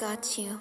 got you.